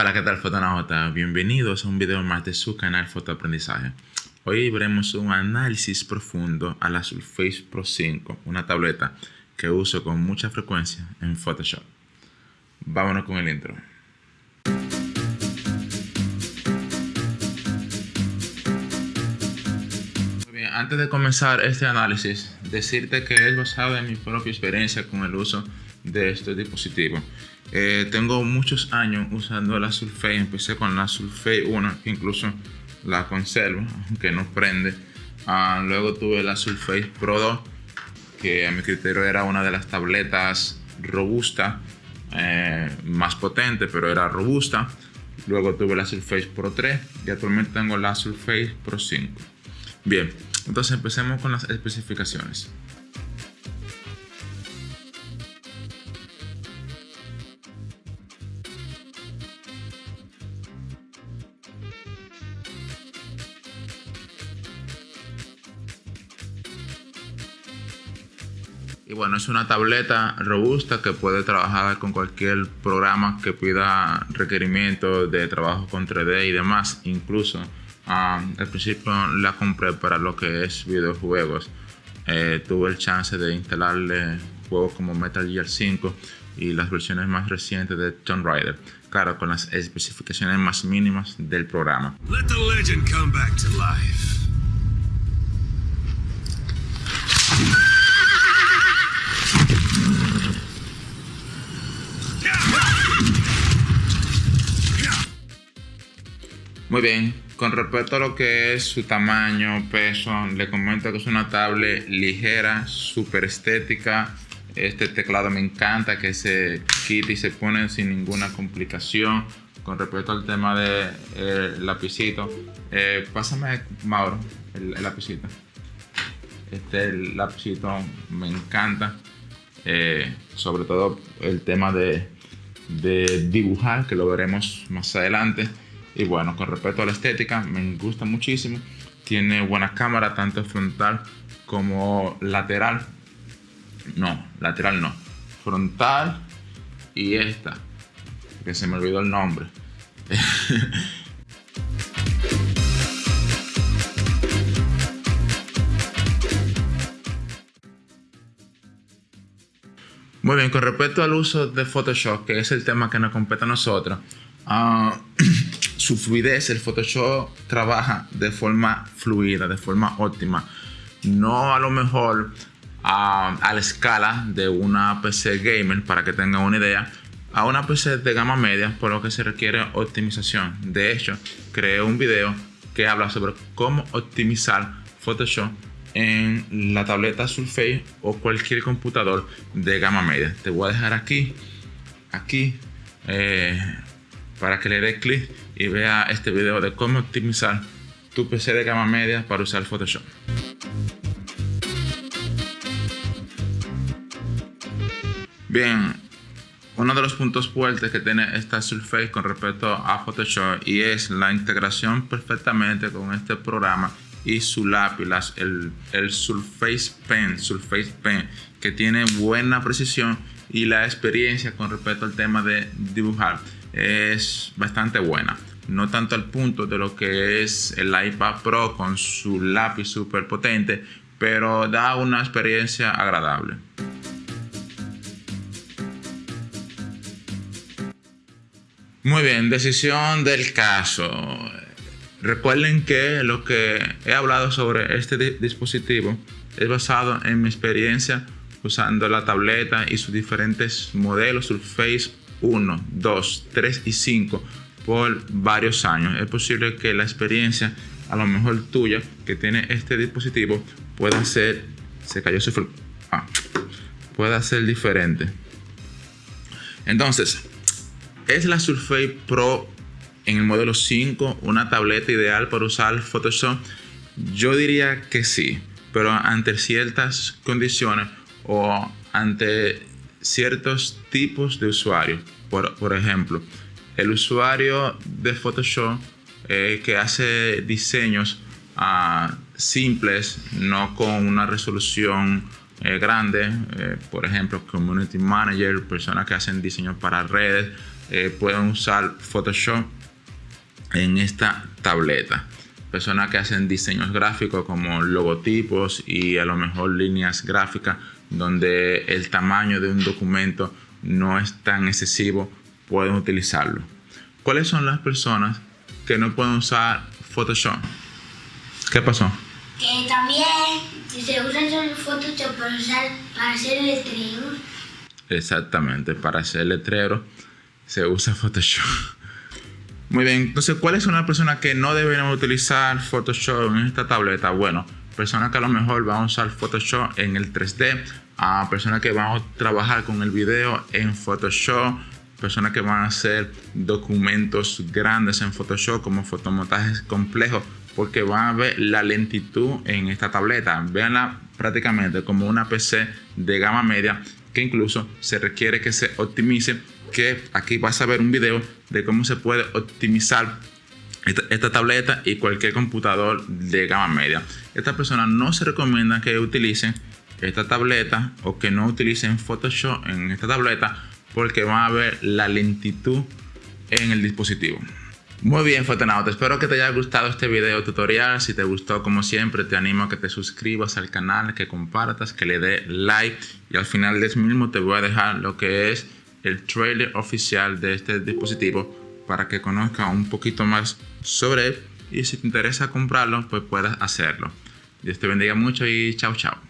Hola, ¿qué tal fotonauta? Bienvenidos a un video más de su canal Fotoaprendizaje. Hoy veremos un análisis profundo a la Surface Pro 5, una tableta que uso con mucha frecuencia en Photoshop. Vámonos con el intro. Bien, antes de comenzar este análisis, decirte que es basado en mi propia experiencia con el uso de este dispositivo. Eh, tengo muchos años usando la Surface, empecé con la Surface 1, incluso la conservo, aunque no prende. Ah, luego tuve la Surface Pro 2, que a mi criterio era una de las tabletas robustas, eh, más potente, pero era robusta. Luego tuve la Surface Pro 3 y actualmente tengo la Surface Pro 5. Bien, entonces empecemos con las especificaciones. Y bueno, es una tableta robusta que puede trabajar con cualquier programa que pida requerimientos de trabajo con 3D y demás. Incluso al principio la compré para lo que es videojuegos. Eh, tuve el chance de instalarle juegos como Metal Gear 5 y las versiones más recientes de Tomb Raider. Claro, con las especificaciones más mínimas del programa. Let the legend come back to life. Muy bien, con respecto a lo que es su tamaño, peso, le comento que es una tablet ligera, súper estética. Este teclado me encanta que se quite y se pone sin ninguna complicación. Con respecto al tema del de, lapicito, eh, pásame, Mauro, el, lapicito. Este lapicito me encanta. Eh, sobre todo el tema de dibujar, que lo veremos más adelante. Y bueno, con respecto a la estética, me gusta muchísimo. Tiene buena cámara, tanto frontal como lateral. No, lateral no. Frontal y esta, que se me olvidó el nombre. Muy bien, con respecto al uso de Photoshop, que es el tema que nos compete a nosotros, uh, su fluidez, el Photoshop trabaja de forma fluida, de forma óptima. No a lo mejor a, la escala de una PC gamer, para que tengan una idea, a una PC de gama media, por lo que se requiere optimización. De hecho, creé un video que habla sobre cómo optimizar Photoshop en la tableta Surface o cualquier computador de gama media. Te voy a dejar aquí, aquí, eh, para que le dé clic y vea este video de cómo optimizar tu PC de gama media para usar Photoshop. Bien, uno de los puntos fuertes que tiene esta Surface con respecto a Photoshop y es la integración perfectamente con este programa y su lápiz, el, el Surface Pen, Surface Pen, que tiene buena precisión y la experiencia con respecto al tema de dibujar es bastante buena. No tanto al punto de lo que es el iPad Pro con su lápiz súper potente, pero da una experiencia agradable. Muy bien, decisión del caso. Recuerden que lo que he hablado sobre este dispositivo es basado en mi experiencia usando la tableta y sus diferentes modelos Surface 1, 2, 3 y 5 por varios años. Es posible que la experiencia, a lo mejor tuya, que tiene este dispositivo, pueda ser, se cayó su ah, pueda ser diferente. Entonces, ¿es la Surface Pro en el modelo 5 una tableta ideal para usar Photoshop? Yo diría que sí, pero ante ciertas condiciones o ante ciertos tipos de usuarios. Por, ejemplo, el usuario de Photoshop eh, que hace diseños ah, simples, no con una resolución eh, grande, eh, por ejemplo, Community Manager, personas que hacen diseños para redes, pueden usar Photoshop en esta tableta. Personas que hacen diseños gráficos como logotipos y a lo mejor líneas gráficas donde el tamaño de un documento no es tan excesivo, pueden utilizarlo. ¿Cuáles son las personas que no pueden usar Photoshop? ¿Qué pasó? Que también se usa Photoshop para, usar, para hacer letreros. Exactamente, para hacer letreros se usa Photoshop. Muy bien, entonces, ¿cuáles son las personas que no deberían utilizar Photoshop en esta tableta? Bueno, personas que a lo mejor van a usar Photoshop en el 3D, a personas que van a trabajar con el video en Photoshop, personas que van a hacer documentos grandes en Photoshop como fotomontajes complejos, porque van a ver la lentitud en esta tableta. Veanla prácticamente como una PC de gama media que incluso se requiere que se optimice que aquí vas a ver un video de cómo se puede optimizar esta, tableta y cualquier computador de gama media. Esta persona no se recomienda que utilicen esta tableta o que no utilicen Photoshop en esta tableta porque van a ver la lentitud en el dispositivo. Muy bien, Fotonauta, espero que te haya gustado este video tutorial. Si te gustó, como siempre, te animo a que te suscribas al canal, que compartas, que le dé like y al final de este mismo te voy a dejar lo que es el trailer oficial de este dispositivo para que conozca un poquito más sobre él y si te interesa comprarlo pues puedas hacerlo. Dios te bendiga mucho y chao chao.